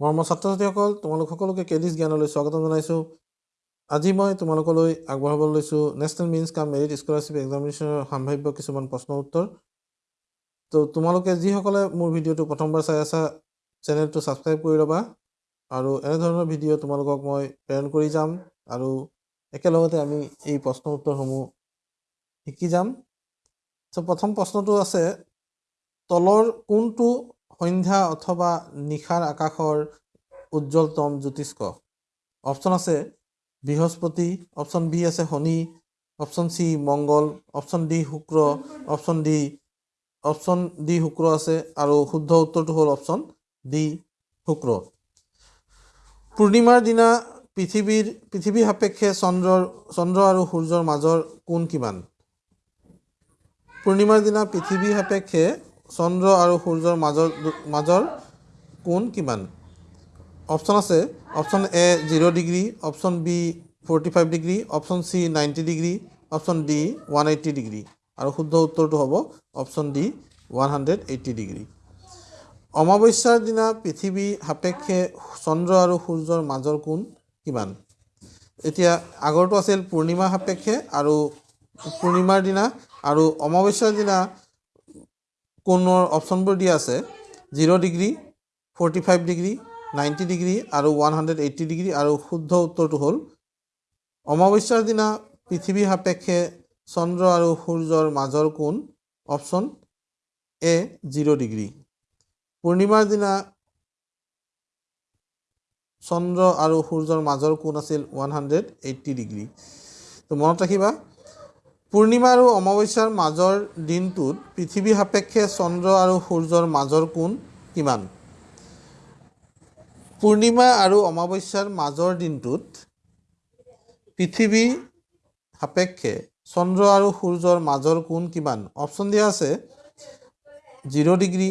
মৰমৰ ছাত্ৰ ছাত্ৰীসকল তোমালোক সকলোকে কেডিছ জ্ঞানলৈ স্বাগতম জনাইছোঁ। আজি মই তোমালোকলৈ আগবঢ়াব লৈছোঁ national means cum merit scholarship এক্সামিনেশ্যনৰ সম্ভাৱ্য কিছুমান প্ৰশ্ন উত্তৰ। তো তোমালোকে যিসকলে মোৰ ভিডিঅ'টো প্ৰথমবাৰ চাই আছা চেনেলটো ছাবস্ক্ৰাইব কৰি ল'বা আৰু এনেধৰণৰ ভিডিঅ' তোমালোকক মই প্ৰেৰণ কৰি যাম আৰু একেলগতে আমি এই প্ৰশ্ন উত্তৰসমূহ শিকি যাম। চ' প্ৰথম প্ৰশ্নটো আছে তলৰ কোনটো সন্ধ্যা অথবা নিশাৰ আকাশৰ উজ্জ্বলতম জ্যোতিষ্ক। অপশ্যন আছে বৃহস্পতি অপশ্যন বি আছে Shani option C Mangal option D Shukra option D option D Shukra আছে আৰু শুদ্ধ উত্তৰটো হ'ল অপশ্যন ডি শুক্ৰ। পূৰ্ণিমাৰ দিনা পৃথিৱীৰ পৃথিৱী সাপেক্ষে চন্দ্ৰৰ চন্দ্ৰ আৰু সূৰ্যৰ মাজৰ কোণ কিমান? পূৰ্ণিমাৰ দিনা পৃথিৱী সাপেক্ষে চন্দ্ৰ আৰু সূৰ্যৰ মাজৰ মাজৰ কোণ কিমান? অপশ্যন আছে। Option A zero' degree option B forty five degree option C ninety degree option D one eighty degree. আৰু শুদ্ধ উত্তৰটো হ'ব option D one hundred eighty degree. অমাৱস্যাৰ দিনা পৃথিৱী সাপেক্ষে চন্দ্ৰ আৰু সূৰ্যৰ মাজৰ কোণ কিমান? এতিয়া আগৰটো আছিল পূৰ্ণিমা সাপেক্ষে আৰু পূৰ্ণিমাৰ দিনা আৰু অমাৱস্যাৰ দিনা কোণৰ অপশ্যনবোৰ দিয়া আছে zero' degree forty five degree ninety degree আৰু ওৱান হাণ্ড্ৰেড এইট্টি ডিগ্ৰী আৰু শুদ্ধ উত্তৰটো হ'ল অমাৱস্যাৰ দিনা পৃথিৱী সাপেক্ষে চন্দ্ৰ আৰু সূৰ্যৰ মাজৰ কোণ অপশ্যন এ জিৰ' ডিগ্ৰী। পূৰ্ণিমাৰ দিনা চন্দ্ৰ আৰু সূৰ্যৰ মাজৰ কোণ আছিল ওৱান হাণ্ড্ৰেড এইট্টি ডিগ্ৰী। তো মনত ৰাখিবা পূৰ্ণিমা আৰু অমাৱস্যাৰ মাজৰ দিনটোত পৃথিৱী সাপেক্ষে চন্দ্ৰ আৰু সূৰ্যৰ মাজৰ কোণ কিমান? পূৰ্ণিমা আৰু অমাৱস্যাৰ মাজৰ দিনটোত পৃথিৱী সাপেক্ষে চন্দ্ৰ আৰু সূৰ্যৰ মাজৰ কোণ কিমান? অপশ্যন দিয়া আছে জিৰ' ডিগ্ৰী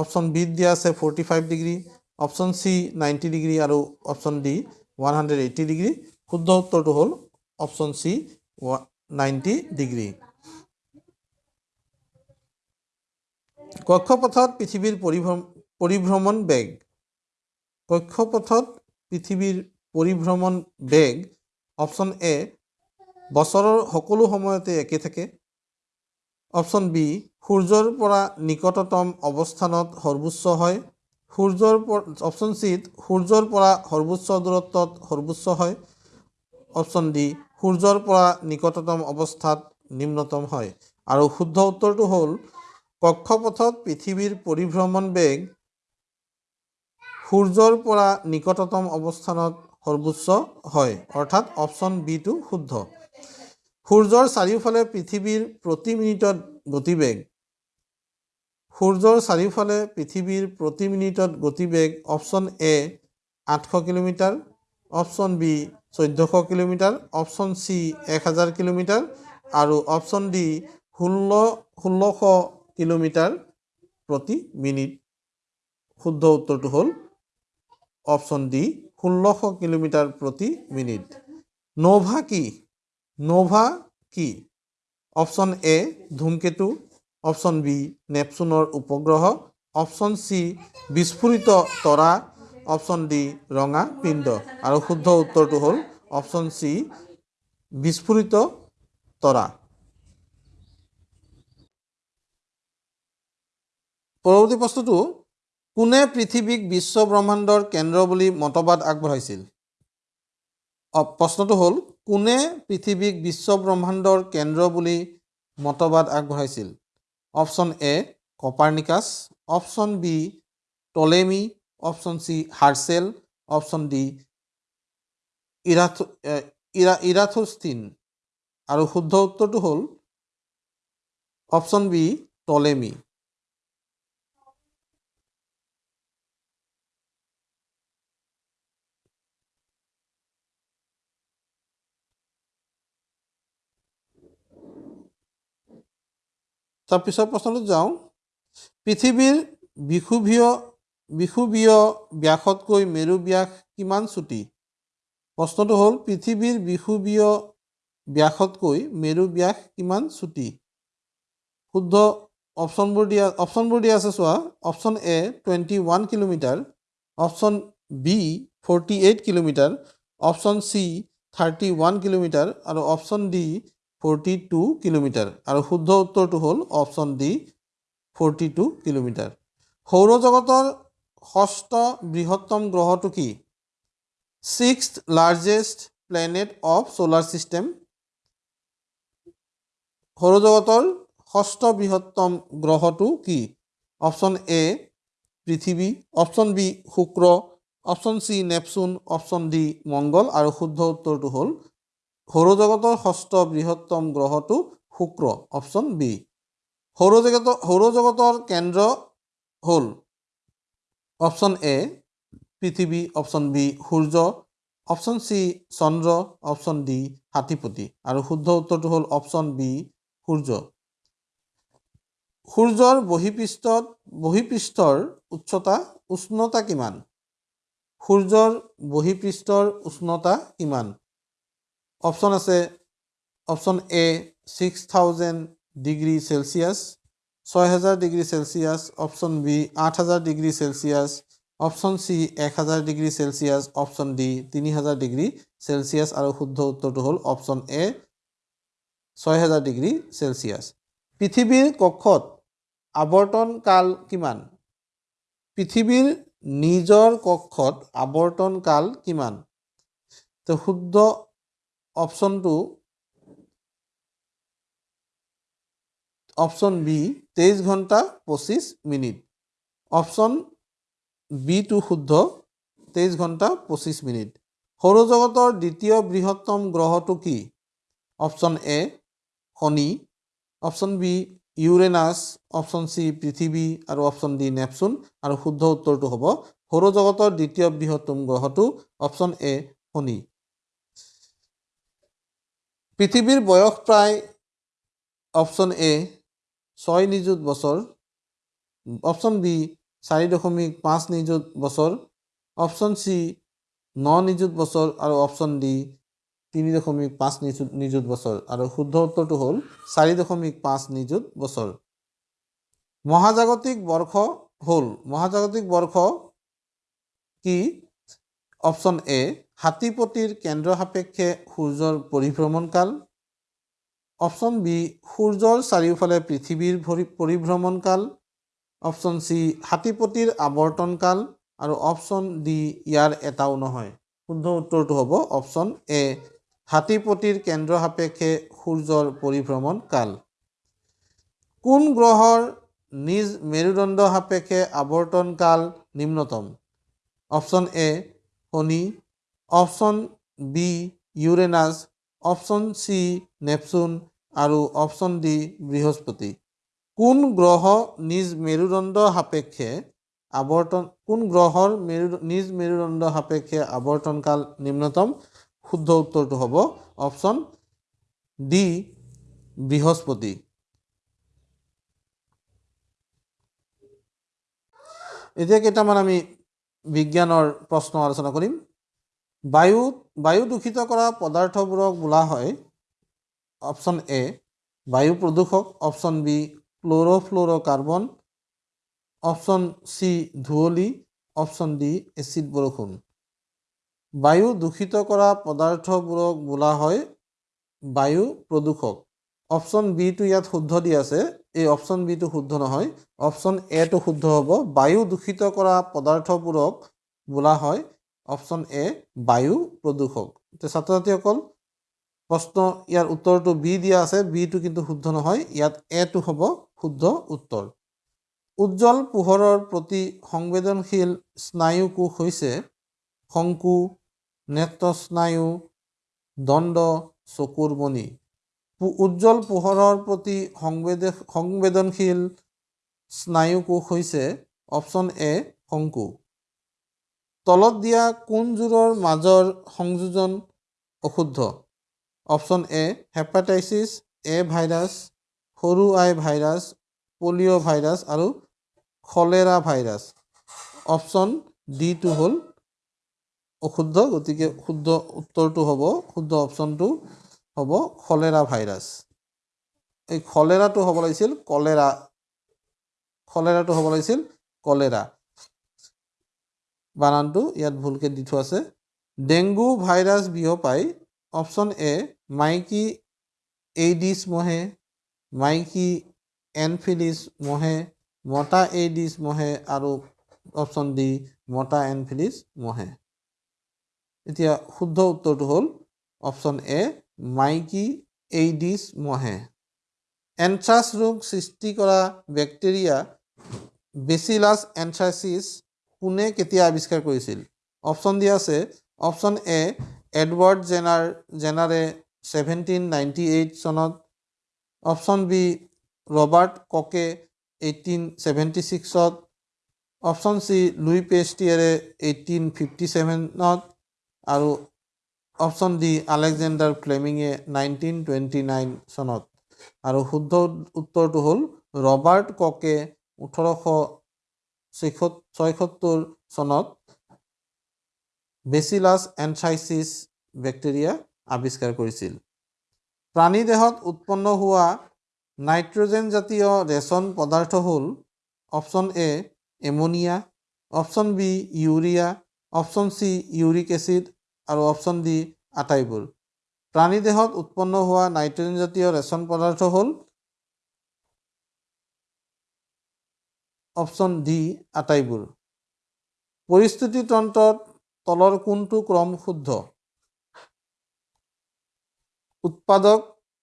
অপশ্যন বিত দিয়া আছে forty five degree option C ninety degree আৰু option D one hundred eighty degree. শুদ্ধ উত্তৰটো হ'ল অপশ্যন চি নাইণ্টি ডিগ্ৰী। কক্ষপথত পৃথিৱীৰ পৰিভ্ৰম পৰিভ্ৰমণ বেগ। কক্ষপথত পৃথিৱীৰ পৰিভ্ৰমণ বেগ অপশ্যন এ বছৰৰ সকলো সময়তে একে থাকে। অপশ্যন বি সূৰ্যৰ পৰা নিকটতম অৱস্থানত সৰ্বোচ্চ হয়। সূৰ্যৰ অপশ্যন চিত সূৰ্যৰ পৰা সৰ্বোচ্চ দূৰত্বত সৰ্বোচ্চ হয়। অপশ্যন ডি সূৰ্যৰ পৰা নিকটতম অৱস্থাত নিম্নতম হয়। আৰু শুদ্ধ উত্তৰটো হ'ল কক্ষপথত পৃথিৱীৰ পৰিভ্ৰমণ বেগ সূৰ্যৰ পৰা নিকটতম অৱস্থানত সৰ্বোচ্চ হয় অৰ্থাৎ অপশ্যন বিটো শুদ্ধ। সূৰ্যৰ চাৰিওফালে পৃথিৱীৰ প্ৰতি মিনিটত গতিবেগ। সূৰ্যৰ চাৰিওফালে পৃথিৱীৰ প্ৰতি মিনিটত গতিবেগ অপশ্যন এ আঠশ কিলোমিটাৰ অপশ্যন বি চৈধ্যশ কিলোমিটাৰ অপশ্যন চি এক হাজাৰ কিলোমিটাৰ আৰু অপশ্যন ডি ষোল্ল, ষোল্লশ কিলোমিটাৰ প্ৰতি মিনিট। শুদ্ধ উত্তৰটো হ'ল অপশ্যন ডি ষোল্লশ কিলোমিটাৰ প্ৰতি মিনিট। নৌভা কি? নৌভা কি? অপশ্যন এ ধূমকেতু অপশ্যন বি নেপচুনৰ উপগ্ৰহ অপশ্যন চি বিস্ফোৰিত তৰা অপশ্যন ডি ৰঙা পিণ্ড। আৰু শুদ্ধ উত্তৰটো হ'ল অপশ্যন চি বিস্ফোৰিত তৰা। পৰৱৰ্তী প্ৰশ্নটো কোনে পৃথিৱীক বিশ্ব ব্ৰহ্মাণ্ডৰ কেন্দ্ৰ বুলি মতবাদ আগবঢ়াইছিল? প্ৰশ্নটো হ'ল কোনে পৃথিৱীক বিশ্ব ব্ৰহ্মাণ্ডৰ কেন্দ্ৰ বুলি মতবাদ আগবঢ়াইছিল? Option A Copernicus. Option B Ptolemy. Option C Herschel option D ইৰাথ ইৰা ইৰাথোষ্টিন আৰু শুদ্ধ উত্তৰটো হ'ল অপশ্যন বি টলেমি। তাৰপিছত প্ৰশ্নটোত যাওঁ। পৃথিৱীৰ বিষুৱীয় বিষুৱীয় ব্যাসতকৈ মেৰু ব্যাস কিমান চুটি? প্ৰশ্নটো হ'ল পৃথিৱীৰ বিষুৱীয় ব্যাসতকৈ মেৰু ব্যাস কিমান চুটি? শুদ্ধ অপশ্যনবোৰ দিয়া অপশ্যনবোৰ দিয়া আছে চোৱা। Option A twenty one kilometre. Option B forty eight kilometre. Option C thirty one kilometre. আৰু option D forty two kilometre. আৰু শুদ্ধ উত্তৰটো হ'ল option D forty two kilometre. সৌৰজগতৰ ষষ্ঠ বৃহত্তম গ্ৰহটো কি? Six largest planet of solar system সৌৰজগতৰ ষষ্ঠ বৃহত্তম গ্ৰহটো কি? অপশ্যন এ পৃথিৱী। অপশ্যন বি শুক্ৰ। Option C Neptune. Option D মংগল। আৰু শুদ্ধ উত্তৰটো হ'ল সৌৰজগতৰ ষষ্ঠ বৃহত্তম গ্ৰহটো শুক্ৰ। অপশ্যন বি সৌৰজগত সৌৰজগতৰ কেন্দ্ৰ হ'ল অপশ্যন এ পৃথিৱী অপশ্যন বি সূৰ্য অপশ্যন চি চন্দ্ৰ অপশ্যন ডি হাতীপতি। আৰু শুদ্ধ উত্তৰটো হ'ল অপশ্যন বি সূৰ্য। সূৰ্যৰ বহিপৃষ্ঠত বহিপৃষ্ঠৰ উচ্চতা উষ্ণতা কিমান? সূৰ্যৰ বহিপৃষ্ঠৰ উষ্ণতা কিমান? অপশ্যন আছে option A six thousand degree Celsius ছয় হাজাৰ ডিগ্ৰী চেলচিয়াছ অপশ্যন বি আঠ হাজাৰ ডিগ্ৰী চেলচিয়াছ অপশ্যন চি এক হাজাৰ ডিগ্ৰী চেলচিয়াছ অপশ্যন ডি তিনি হাজাৰ ডিগ্ৰী চেলচিয়াছ আৰু শুদ্ধ উত্তৰটো হ'ল অপশ্যন এ ছয় হাজাৰ ডিগ্ৰী চেলচিয়াছ পৃথিৱীৰ কক্ষত আৱৰ্তন কাল কিমান? পৃথিৱীৰ নিজৰ কক্ষত আৱৰ্তন কাল কিমান? তো শুদ্ধ অপশ্যনটো অপশ্যন বি তেইছ ঘণ্টা পঁচিছ মিনিট। অপশ্যন বিটো শুদ্ধ তেইছ ঘণ্টা পঁচিছ মিনিট। সৌৰজগতৰ দ্বিতীয় বৃহত্তম গ্ৰহটো কি? Option A Shani. Option B Uranus. Option C পৃথিৱী। আৰু অপশ্যন ডি নেপচুন। আৰু শুদ্ধ উত্তৰটো হ'ব সৌৰজগতৰ দ্বিতীয় বৃহত্তম গ্ৰহটো অপশ্যন এ শনি। পৃথিৱীৰ বয়স প্ৰায় অপশ্যন এ ছয় নিযুত বছৰ। অপশ্যন বি চাৰি দশমিক পাঁচ নিযুত বছৰ। অপশ্যন চি ন নিযুত বছৰ আৰু অপশ্যন ডি তিনি দশমিক পাঁচ নিযুত নিযুত বছৰ। আৰু শুদ্ধ উত্তৰটো হ'ল চাৰি দশমিক পাঁচ নিযুত বছৰ। মহাজাগতিক বৰ্ষ হ'ল মহাজাগতিক বৰ্ষ কি? অপশ্যন এ হাতীপতিৰ কেন্দ্ৰ সাপেক্ষে সূৰ্যৰ পৰিভ্ৰমণকাল। অপশ্যন বি সূৰ্যৰ চাৰিওফালে পৃথিৱীৰ ভৰি পৰিভ্ৰমণকাল। Option C হাতীপতিৰ আৱৰ্তনকাল। আৰু অপশ্যন ডি ইয়াৰ এটাও নহয়। শুদ্ধ উত্তৰটো হ'ব অপশ্যন এ হাতীপতিৰ কেন্দ্ৰ সাপেক্ষে সূৰ্যৰ পৰিভ্ৰমণ কাল কোন গ্ৰহৰ নিজ মেৰুদণ্ড সাপেক্ষে আৱৰ্তন কাল নিম্নতম? Option A Shani. Option B Uranus. Option C Neptune. আৰু অপশ্যন ডি বৃহস্পতি। কোন গ্ৰহ নিজ মেৰুদণ্ড সাপেক্ষে আৱৰ্তন কোন গ্ৰহৰ মেৰু নিজ মেৰুদণ্ড সাপেক্ষে আৱৰ্তনকাল নিম্নতম? শুদ্ধ উত্তৰটো হ'ব অপশ্যন ডি বৃহস্পতি। এতিয়া কেইটামান আমি বিজ্ঞানৰ প্ৰশ্ন আলোচনা কৰিম। বায়ু বায়ু দূষিত কৰা পদাৰ্থবোৰক বোলা হয় অপশ্যন এ বায়ু প্ৰদূষক option B chlorofluoro' carbon option C ধুঁৱলি option D acid বৰষুণ। বায়ু দূষিত কৰা পদাৰ্থবোৰক বোলা হয় বায়ু প্ৰদূষক। অপশ্যন বিটো ইয়াত শুদ্ধ দি আছে এই অপশ্যন বিটো শুদ্ধ নহয় অপশ্যন এটো শুদ্ধ হ'ব। বায়ু দূষিত কৰা পদাৰ্থবোৰক বোলা হয় অপশ্যন এ বায়ু প্ৰদূষক। ছাত্ৰ ছাত্ৰীসকল প্ৰশ্ন ইয়াৰ উত্তৰটো বি দিয়া আছে বিটো কিন্তু শুদ্ধ নহয় ইয়াত এটো হ'ব শুদ্ধ উত্তৰ। উজ্জ্বল পোহৰৰ প্ৰতি সংবেদনশীল স্নায়ু কোষ হৈছে শংকু নেত্ৰস্নায়ু দণ্ড চকুৰ মণি উজ্জ্বল পোহৰৰ প্ৰতি সংবেদ সংবেদনশীল স্নায়ু কোষ হৈছে অপশ্যন এ শংকু তলত দিয়া কোনযোৰৰ মাজৰ সংযোজন অশুদ্ধ। অপশ্যন এ হেপাটাইচিছ এ ভাইৰাছ সৰু আই ভাইৰাছ পলিঅ' ভাইৰাছ আৰু খলেৰা ভাইৰাছ। অপশ্যন ডিটো হ'ল অশুদ্ধ গতিকে শুদ্ধ উত্তৰটো হ'ব শুদ্ধ অপশ্যনটো হ'ব খলেৰা ভাইৰাছ। এই খলেৰাটো হ'ব লাগিছিল কলেৰা। খলেৰাটো হ'ব লাগিছিল কলেৰা। বানানটো ইয়াত ভুলকৈ দি থোৱা আছে। ডেংগু ভাইৰাছ বিয়পাই অপশ্যন এ মাইকী এইডিছ মহে মাইকী এনফিলিছ মহে মতা এইডিছ মহে আৰু অপশ্যন ডি মতা এনফিলিছ মহে। এতিয়া শুদ্ধ উত্তৰটো হ'ল অপশ্যন এ মাইকী এইডিছ মহে। এনথ্ৰাছ ৰোগ সৃষ্টি কৰা বেক্টেৰিয়া বেচিলাছ এনথ্ৰাইচিছ কোনে কেতিয়া আৱিষ্কাৰ কৰিছিল? অপশ্যন দিয়া আছে। অপশ্যন এ এডৱাৰ্ড জেনাৰ জেনাৰে ছেভেণ্টিন নাইণ্টি এইট চনত অপশ্যন বি ৰবাৰ্ট ককে এইটিন ছেভেণ্টি ছিক্সত অপশ্যন চি লুই পেষ্টিয়াৰে এইটিন ফিফটি ছেভেনত আৰু অপশ্যন ডি আলেকজেণ্ডাৰ ফ্লেমিঙে নাইনটিন টুৱেণ্টি নাইন চনত। আৰু শুদ্ধ উত্তৰটো হ'ল ৰবাৰ্ট ককে ওঠৰশ ছয়সত্তৰ চনত বেচিলাছ এনথ্ৰাইচিছ বেক্টেৰিয়া আৱিষ্কাৰ কৰিছিল। প্ৰাণী দেহত উৎপন্ন হোৱা নাইট্ৰজেনজাতীয় ৰেচন পদাৰ্থ হ'ল option A ammonia option B urea option C uric acid আৰু অপশ্যন ডি আটাইবোৰ। প্ৰাণী দেহত উৎপন্ন হোৱা নাইট্ৰজেনজাতীয় ৰেচন পদাৰ্থ হ'ল অপশ্যন ডি আটাইবোৰ। পৰিস্থিতি তন্ত্ৰত তলৰ কোনটো ক্ৰম শুদ্ধ। উৎপাদক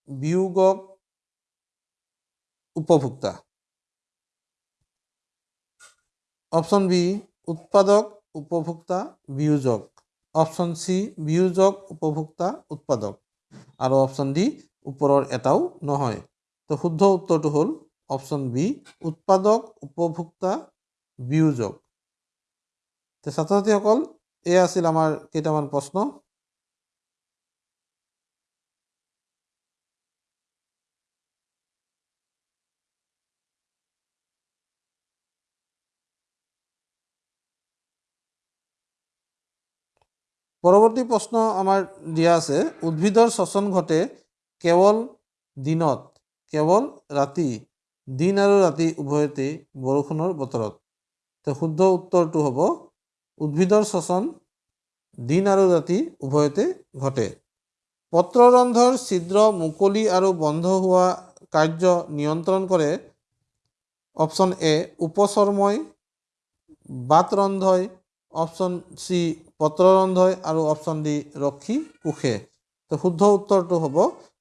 বিয়োগক উপভোক্তা। অপশ্যন বি উৎপাদক উপভোক্তা বিয়োজক। অপশ্যন চি বিয়োজক উপভোক্তা উৎপাদক। আৰু অপশ্যন ডি ওপৰৰ এটাও নহয়। তো শুদ্ধ উত্তৰটো হ'ল অপশ্যন বি উৎপাদক উপভোক্তা বিয়োজক। ছাত্ৰ ছাত্ৰীসকল এয়া আছিল আমাৰ কেইটামান প্ৰশ্ন। পৰৱৰ্তী প্ৰশ্ন আমাৰ দিয়া আছে উদ্ভিদৰ শ্বসন ঘটে কেৱল দিনত কেৱল ৰাতি দিন আৰু ৰাতি উভয়তে বৰষুণৰ বতৰত। শুদ্ধ উত্তৰটো হ'ব উদ্ভিদৰ শ্বসন দিন আৰু ৰাতি উভয়তে ঘটে। পত্ৰৰন্ধ্ৰৰ ছিদ্ৰ মুকলি আৰু বন্ধ হোৱা কাৰ্য নিয়ন্ত্ৰণ কৰে। অপশ্যন এ উপচৰ্মই বাতৰন্ধই অপশ্যন চি পত্ৰৰন্ধই আৰু অপশ্যন ডি ৰক্ষী কোষে। তো শুদ্ধ উত্তৰটো হ'ব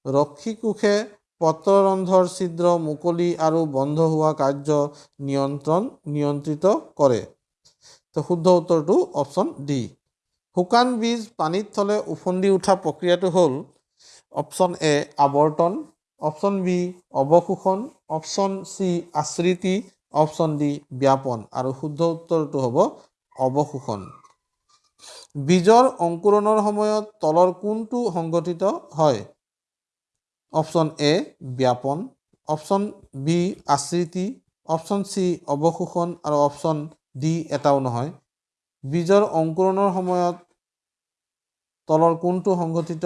ৰক্ষী কোষে পত্ৰৰন্ধৰ ছিদ্ৰ মুকলি আৰু বন্ধ হোৱা কাৰ্য নিয়ন্ত্ৰণ নিয়ন্ত্ৰিত কৰে। তো শুদ্ধ উত্তৰটো অপশ্যন ডি শুকান বীজ পানীত থলে উফন্দি উঠা প্ৰক্ৰিয়াটো হ'ল অপশ্যন এ আৱৰ্তন অপশ্যন বি অৱশোষণ অপশ্যন চি আশ্ৰিতি অপশ্যন ডি ব্যাপন। আৰু শুদ্ধ উত্তৰটো হ'ব অৱশোষণ। বীজৰ অংকুৰণৰ সময়ত তলৰ কোনটো সংগঠিত হয়? অপশ্যন এ ব্যাপন অপশ্যন বি আশ্ৰিতি অপশ্যন চি অৱশোষণ আৰু অপশ্যন ডি এটাও নহয়। বীজৰ অংকুৰণৰ সময়ত তলৰ কোনটো সংগঠিত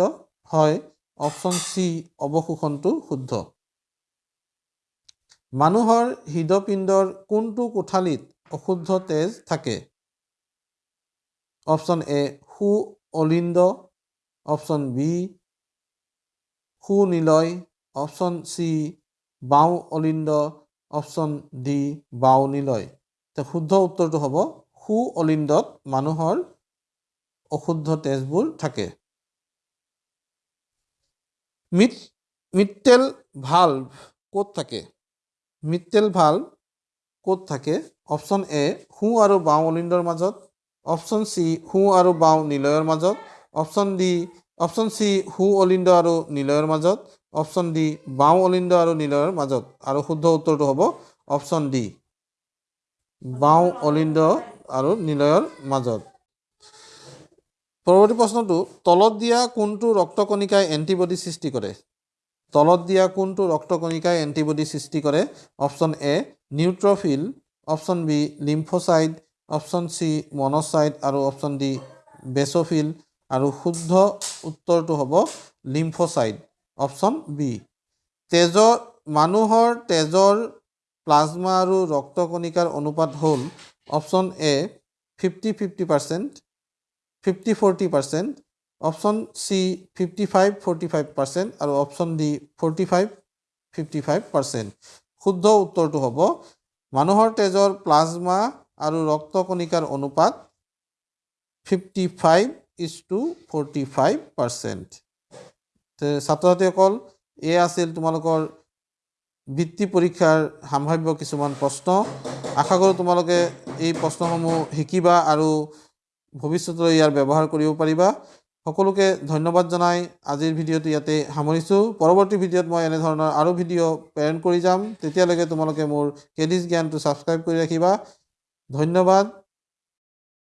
হয় অপশ্যন চি অৱশোষণটো শুদ্ধ। মানুহৰ হৃদপিণ্ডৰ কোনটো কোঠালিত অশুদ্ধ তেজ থাকে। অপশ্যন এ সু অলিন্দ। অপশ্যন বি সুনিলয় অপশ্যন চি বাওঁ অলিন্দ। অপশ্যন ডি বাওঁ নিলয়। শুদ্ধ উত্তৰটো হ'ব সু অলিন্দত মানুহৰ অশুদ্ধ তেজবোৰ থাকে। মিট মিট্টেল ভাল্ভ ক'ত থাকে? মিট্টেল ভাল্ভ ক'ত থাকে? অপশ্যন এ সোঁ আৰু বাওঁ অলিন্দৰ মাজত। অপশ্যন চি সোঁ আৰু বাওঁ নিলয়ৰ মাজত। অপশ্যন ডি অপশ্যন চি সোঁ অলিন্দ আৰু নিলয়ৰ মাজত। অপশ্যন ডি বাওঁ অলিন্দ আৰু নিলয়ৰ মাজত। আৰু শুদ্ধ উত্তৰটো হ'ব অপশ্যন ডি। বাওঁ অলিন্দ আৰু নিলয়ৰ মাজত। পৰৱৰ্তী প্ৰশ্নটো তলত দিয়া কোনটো ৰক্তকণিকাই এণ্টিবডি সৃষ্টি কৰে? তলত দিয়া কোনটো ৰক্তকণিকাই এণ্টিবডি সৃষ্টি কৰে? Option A neutrophil option B lymphocyte option C monocyte আৰু অপশ্যন ডি বেচফিল আৰু শুদ্ধ উত্তৰটো হ'ব লিম্ফচাইড অপশ্যন বি। তেজৰ মানুহৰ তেজৰ প্লাজমা আৰু ৰক্তকণিকাৰ অনুপাত হ'ল option A fifty fifty percent fifty forty percent option C fifty five forty five percent আৰু option D forty five fifty five percent. শুদ্ধ উত্তৰটো হ'ব মানুহৰ তেজৰ প্লাজমা আৰু ৰক্ত কণিকাৰ অনুপাত fifty five is to forty five percent. ছাত্ৰ ছাত্ৰীসকল এয়া আছিল তোমালোকৰ বৃত্তি পৰীক্ষাৰ সাম্ভাৱ্য কিছুমান প্ৰশ্ন। আশা কৰোঁ তোমালোকে এই প্ৰশ্নসমূহ শিকিবা আৰু ভৱিষ্যতলৈ ইয়াৰ ব্যৱহাৰ কৰিব পাৰিবা। সকলোকে ধন্যবাদ জনাই। আজিৰ ভিডিঅ'টো ইয়াতে সামৰিছোঁ। পৰৱৰ্তী ভিডিঅ'ত মই এনেধৰণৰ আৰু ভিডিঅ' প্ৰেৰণ কৰি যাম। তেতিয়ালৈকে তোমালোকে মোৰ কেডিছ জ্ঞানটো ছাবস্ক্ৰাইব কৰি ৰাখিবা। ধন্যবাদ।